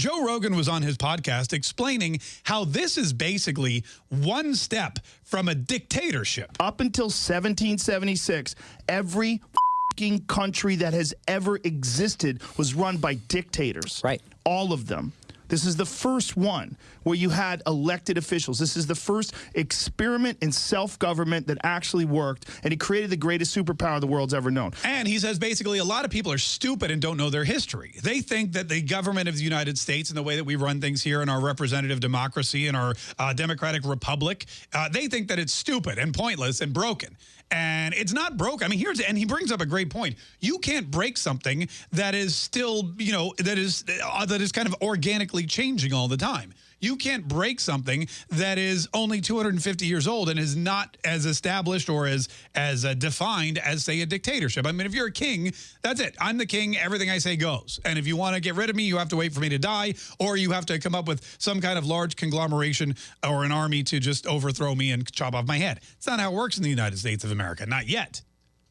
Joe Rogan was on his podcast explaining how this is basically one step from a dictatorship. Up until 1776, every country that has ever existed was run by dictators. Right. All of them. This is the first one where you had elected officials. This is the first experiment in self-government that actually worked, and he created the greatest superpower the world's ever known. And he says basically a lot of people are stupid and don't know their history. They think that the government of the United States and the way that we run things here in our representative democracy and our uh, democratic republic, uh, they think that it's stupid and pointless and broken. And it's not broke. I mean, here's and he brings up a great point. You can't break something that is still, you know, that is uh, that is kind of organically changing all the time. You can't break something that is only 250 years old and is not as established or as as uh, defined as say a dictatorship. I mean, if you're a king, that's it. I'm the king. Everything I say goes. And if you want to get rid of me, you have to wait for me to die, or you have to come up with some kind of large conglomeration or an army to just overthrow me and chop off my head. It's not how it works in the United States of America. Not yet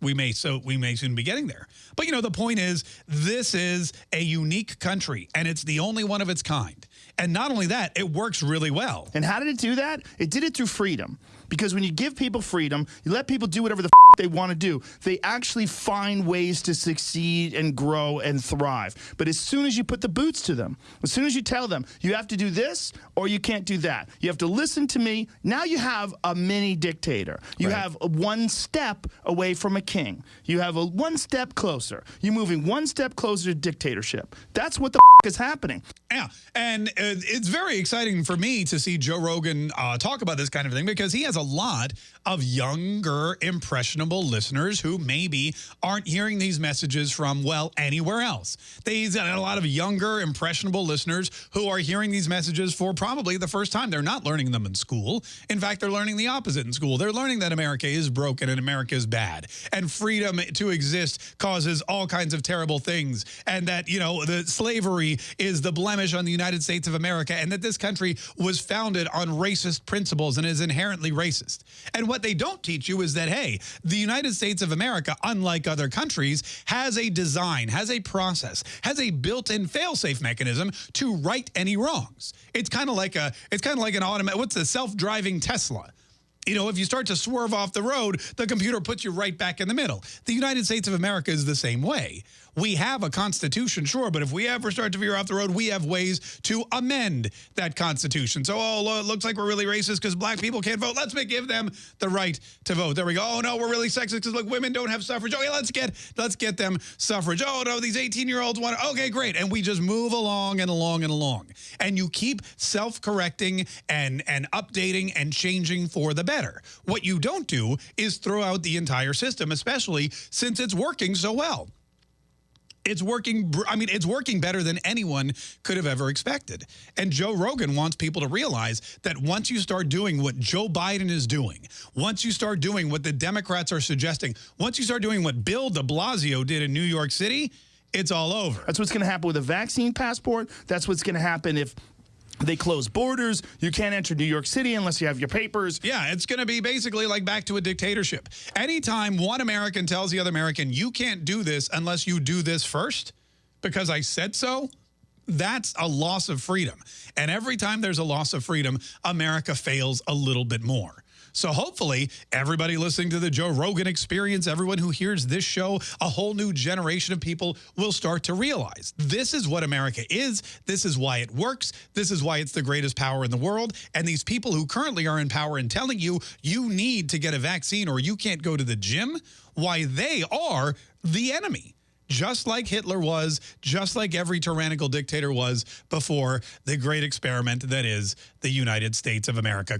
we may so we may soon be getting there. But you know, the point is this is a unique country and it's the only one of its kind. And not only that, it works really well. And how did it do that? It did it through freedom. Because when you give people freedom, you let people do whatever the they want to do, they actually find ways to succeed and grow and thrive. But as soon as you put the boots to them, as soon as you tell them, you have to do this or you can't do that, you have to listen to me, now you have a mini dictator. You right. have one step away from a king. You have a one step closer. You're moving one step closer to dictatorship. That's what the is happening. Yeah, and uh, it's very exciting for me to see Joe Rogan uh, talk about this kind of thing because he has a lot of younger, impressionable listeners who maybe aren't hearing these messages from, well, anywhere else. He's got a lot of younger, impressionable listeners who are hearing these messages for probably the first time. They're not learning them in school. In fact, they're learning the opposite in school. They're learning that America is broken and America is bad. And freedom to exist causes all kinds of terrible things. And that, you know, the slavery is the blemish on the United States of America and that this country was founded on racist principles and is inherently racist. And what they don't teach you is that, hey, the United States of America, unlike other countries, has a design, has a process, has a built-in fail-safe mechanism to right any wrongs. It's kind of like a, it's kind of like an automatic, what's the self-driving Tesla? You know, if you start to swerve off the road, the computer puts you right back in the middle. The United States of America is the same way. We have a constitution, sure, but if we ever start to veer off the road, we have ways to amend that constitution. So, oh, it looks like we're really racist because black people can't vote. Let's give them the right to vote. There we go. Oh, no, we're really sexist because, look, women don't have suffrage. Okay, let's get let's get them suffrage. Oh, no, these 18-year-olds want Okay, great. And we just move along and along and along. And you keep self-correcting and, and updating and changing for the better. What you don't do is throw out the entire system, especially since it's working so well it's working I mean it's working better than anyone could have ever expected. And Joe Rogan wants people to realize that once you start doing what Joe Biden is doing, once you start doing what the Democrats are suggesting, once you start doing what Bill de Blasio did in New York City, it's all over. That's what's going to happen with a vaccine passport. That's what's going to happen if they close borders. You can't enter New York City unless you have your papers. Yeah, it's going to be basically like back to a dictatorship. Anytime one American tells the other American, you can't do this unless you do this first because I said so, that's a loss of freedom. And every time there's a loss of freedom, America fails a little bit more. So hopefully everybody listening to the Joe Rogan experience, everyone who hears this show, a whole new generation of people will start to realize this is what America is. This is why it works. This is why it's the greatest power in the world. And these people who currently are in power and telling you you need to get a vaccine or you can't go to the gym, why they are the enemy just like Hitler was, just like every tyrannical dictator was before the great experiment that is the United States of America.